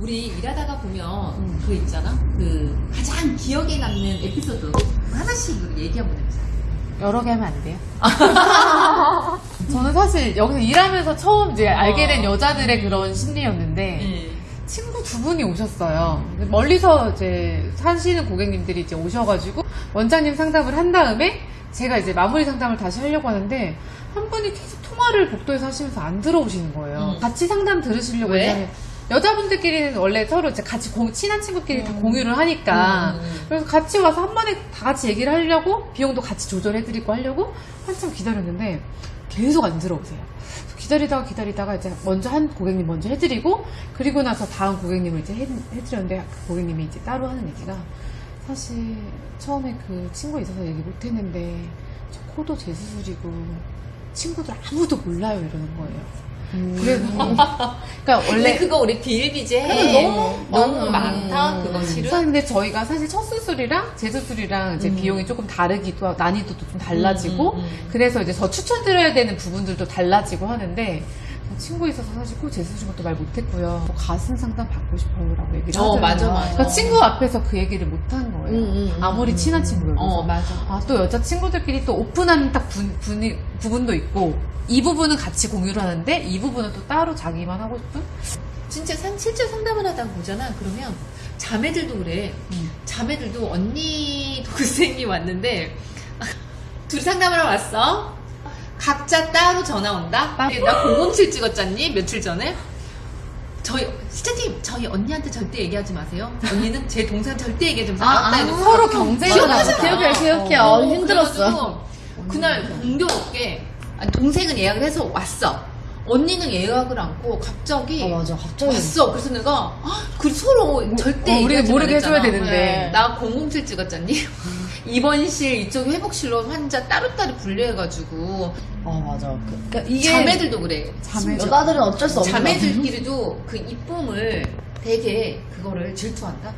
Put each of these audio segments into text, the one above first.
우리 일하다가 보면 그 있잖아. 그 가장 기억에 남는 에피소드 하나씩 얘기 한번 해보자. 여러 개 하면 안 돼요? 저는 사실 여기서 일하면서 처음 이제 알게 된 어. 여자들의 그런 심리였는데 네. 친구 두 분이 오셨어요. 멀리서 이제 사시는 고객님들이 이제 오셔가지고 원장님 상담을 한 다음에 제가 이제 마무리 상담을 다시 하려고 하는데 한 분이 계속 통화를 복도에서 하시면서 안 들어오시는 거예요. 음. 같이 상담 들으시려고 왜? 왜냐면 여자분들끼리는 원래 서로 이제 같이 공- 친한 친구끼리 다 공유를 하니까 음, 음. 그래서 같이 와서 한 번에 다 같이 얘기를 하려고 비용도 같이 조절해드리고 하려고 한참 기다렸는데 계속 안 들어오세요. 기다리다가 기다리다가 이제 먼저 한 고객님 먼저 해드리고 그리고 나서 다음 고객님을 이제 해, 해드렸는데 그 고객님이 이제 따로 하는 얘기가 사실 처음에 그 친구 있어서 얘기 못했는데 저 코도 제 수술이고 친구들 아무도 몰라요 이러는 거예요. 그래서 그러니까 원래 그거 우리 비일비재 그래, 너무 너무 많아. 많다 그거 실은. 사실 근데 저희가 사실 첫 수술이랑 재수술이랑 이제 음. 비용이 조금 다르기도 하고 난이도도 좀 달라지고 음, 음, 음. 그래서 이제 더 추천드려야 되는 부분들도 달라지고 하는데 친구 있어서 사실 꼭 재수술 것도 말 못했고요. 뭐 가슴 상담 받고 싶어요라고 얘기를 어, 하잖아요. 맞아, 맞아. 그러니까 친구 앞에서 그 얘기를 못한 거예요. 음, 음, 음, 아무리 음. 친한 친구여도. 어 맞아. 아, 또 여자 친구들끼리 또 오픈하는 딱 분, 분이, 부분도 있고, 이 부분은 같이 공유를 하는데, 이 부분은 또 따로 자기만 하고 싶은? 진짜 상, 실제 상담을 하다가 보잖아. 그러면 자매들도 그래. 음. 자매들도 언니 동생이 왔는데 둘이 상담을 하러 왔어. 각자 따로 전화 온다. 나 007 찍었잖니 며칠 전에. 저희 시청자님 저희 언니한테 절대 얘기하지 마세요. 언니는 제 동생 절대 얘기하지 마세요. 아, 아, 서로 나잖아. 기억해, 기억해. 어. 어, 힘들었어. 그날 공교롭게 아니, 동생은 예약을 해서 왔어. 언니는 예약을 않고 갑자기 아, 맞아. 갑자기. 왔어. 그래서 내가 아, 그 서로 절대 어, 우리가 얘기하지 모르게 해줘야. 되는데. 네. 나007 찍었잖니. 입원실 이쪽 회복실로 환자 따로따로 분류해가지고 아, 맞아. 그, 그러니까 이게 자매들도 그래. 자매죠. 여자들은 어쩔 수 없는 거 자매들끼리도 그 이쁨을 되게 그거를 질투한다.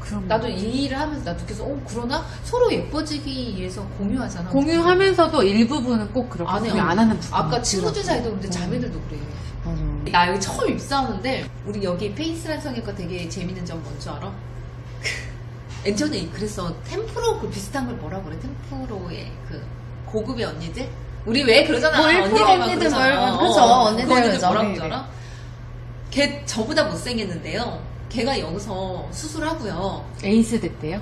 그럼. 나도 이 일을 하면서 나도 계속 어 그러나 서로 예뻐지기 위해서 공유하잖아. 공유하면서도 일부분은 꼭 그렇게 안 해. 안 하는 부분. 아까 친구들 사이도 그런데 자매들도 그래. 맞아. 나 여기 처음 입사하는데 우리 여기 페이스란 성형과 되게 재밌는 점 뭔지 알아? 예전에 그랬어 템프로 그 비슷한 걸 뭐라 그래? 템프로의 그 고급의 언니들? 우리 왜 그러잖아. 뭐1% 언니들만 언니들. 뭐, 그쵸, 어, 언니들 그 언니들 그러죠. 뭐라고 네네. 그러잖아. 걔 저보다 못생겼는데요. 걔가 여기서 수술하고요. 에이스 됐대요?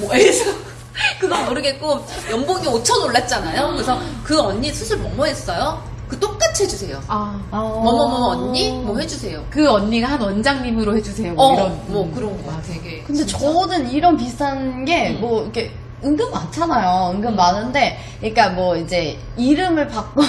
뭐에서 그건 모르겠고 연봉이 5천 올랐잖아요. 그래서 그 언니 수술 뭐뭐 했어요? 그 똑같이 해주세요 아. 아. 뭐뭐뭐 언니 뭐 해주세요. 그 언니가 한 원장님으로 해주세요. 뭐 어, 이런. 뭐 음. 그런 거 되게. 근데 진짜. 저는 이런 비슷한 게 음. 뭐 이렇게 은근 많잖아요. 은근 많은데, 그러니까 뭐 이제 이름을 바꿔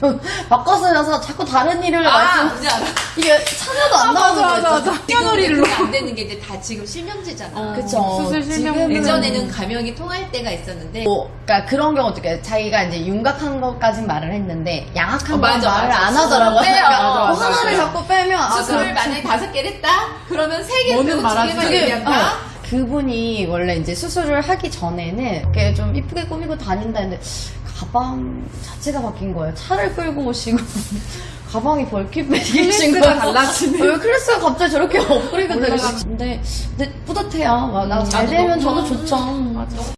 좀 바꿔 쓰면서 자꾸 다른 이름을 아, 말씀. 이게 참여도 안 나오는 맞아, 거 맞아. 맞아. 그게 안 되는 게 이제 다 지금 실명제잖아. 어, 그쵸. 수술 실명. 예전에는 가명이 통할 때가 있었는데. 뭐, 그러니까 그런 경우도 있고 자기가 이제 윤곽한 것까진 말을 했는데 양악한 어, 건 맞아, 말을 맞아. 안 하더라고요. 빼요. 그러니까 맞아, 뭐 맞아. 하나를 자꾸 빼면 아, 수술을 그럼 만약에 다섯 개를 했다? 그러면 세 개를 뭐는 빼고 두. 개만 얘기한다? 어, 그분이 원래 이제 수술을 하기 전에는 이렇게 좀 이쁘게 꾸미고 다닌다 했는데 가방 자체가 바뀐 거예요. 차를 끌고 오시고 가방이 클래스가 거예요. 달라지네. 왜 클래스가 갑자기 저렇게 업그레이드. 되고 근데, 근데 뿌듯해요. 막나잘 나도 되면 저도 좋죠. 맞아.